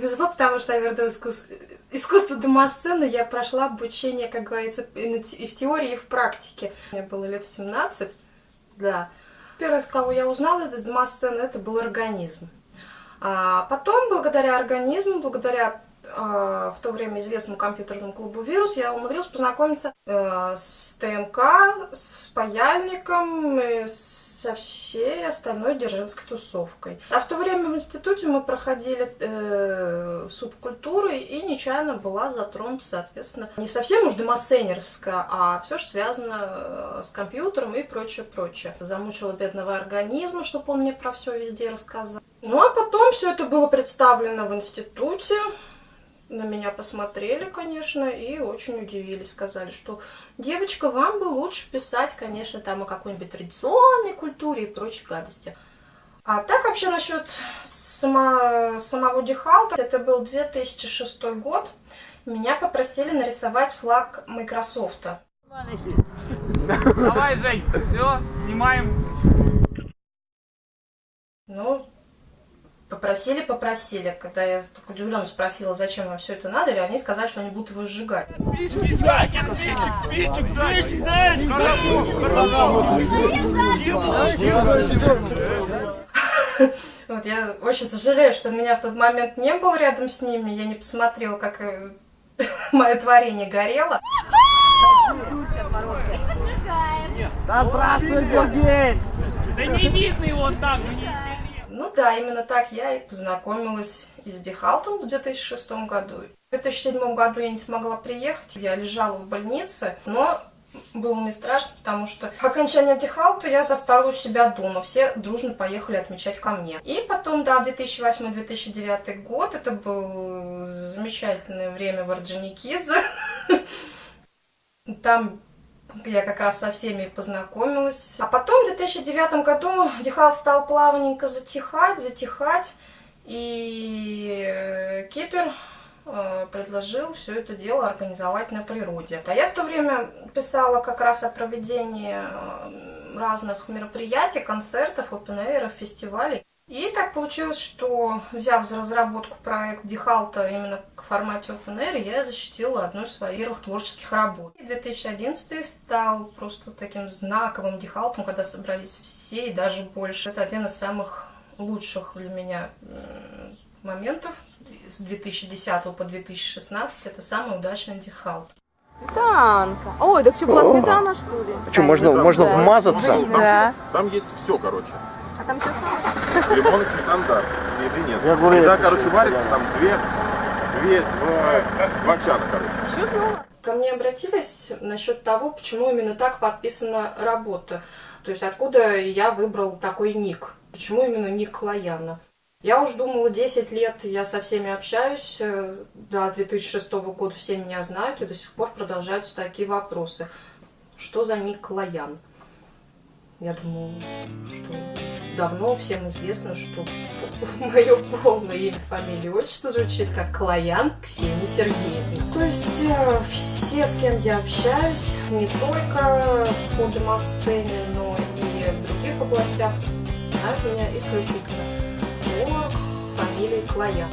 повезло, потому что я верду искусство, домосцены я прошла обучение, как говорится, и в теории, и в практике. Мне было лет 17, да. Первое, кого я узнала из домосцены, это был организм. А потом, благодаря организму, благодаря э, в то время известному компьютерному клубу «Вирус», я умудрилась познакомиться э, с ТМК, с паяльником, со всей остальной держинской тусовкой. А в то время в институте мы проходили э, субкультуры, и нечаянно была затронута, соответственно, не совсем уж демосценерская, а все, что связано э, с компьютером и прочее, прочее. Замучила бедного организма, чтобы он мне про все везде рассказал. Ну а потом все это было представлено в институте. На меня посмотрели, конечно, и очень удивились. Сказали, что девочка, вам бы лучше писать, конечно, там о какой-нибудь традиционной культуре и прочей гадости. А так вообще насчет само, самого Дихалта, это был 2006 год. Меня попросили нарисовать флаг Microsoft. Давай, Жень, все, снимаем. Ну, Попросили, попросили. Когда я так удивленно спросила, зачем вам все это надо, или они сказали, что они будут его сжигать. Вот, я очень сожалею, что меня в тот момент не было рядом с ними, я не посмотрела, как э, мое творение горело. Да здравствуй, Билл! Да не видно его там, ну да, именно так я и познакомилась и с Дихалтом в 2006 году. В 2007 году я не смогла приехать, я лежала в больнице, но было не страшно, потому что окончание Дихалта я застала у себя дома. Все дружно поехали отмечать ко мне. И потом, да, 2008-2009 год, это было замечательное время в Орджоникидзе. Там я как раз со всеми познакомилась. А потом в 2009 году Дихал стал плавненько затихать, затихать. И э, Кипер э, предложил все это дело организовать на природе. А я в то время писала как раз о проведении э, разных мероприятий, концертов, опен фестивалей. И так получилось, что взяв за разработку проект Дихалта именно к формате Open Air, я защитила одну из своих первых творческих работ. И 2011 стал просто таким знаковым Дихалтом, когда собрались все и даже больше. Это один из самых лучших для меня моментов с 2010 по 2016. Это самый удачный Дихалт. Сметанка. Ой, так что была сметана, что ли? Что, можно, можно Да. вмазаться? Да. Там есть все, короче. А там что Лимон и сметана, да. Или нет. Я Когда, еще короче, варится, да. там две, две, два, два чана, короче. Ко мне обратились насчет того, почему именно так подписана работа. То есть откуда я выбрал такой ник. Почему именно ник Клояна. Я уж думала, 10 лет я со всеми общаюсь. э, До 2006 года все меня знают, и до сих пор продолжаются такие вопросы. Что за ник Клоян? Я думаю, что давно всем известно, что мое полное имя, фамилия, отчество звучит как Клоян Ксения Сергеевна. То есть э, все, с кем я общаюсь, не только по домосцене, но и в других областях, знают меня исключительно по фамилии Клоян.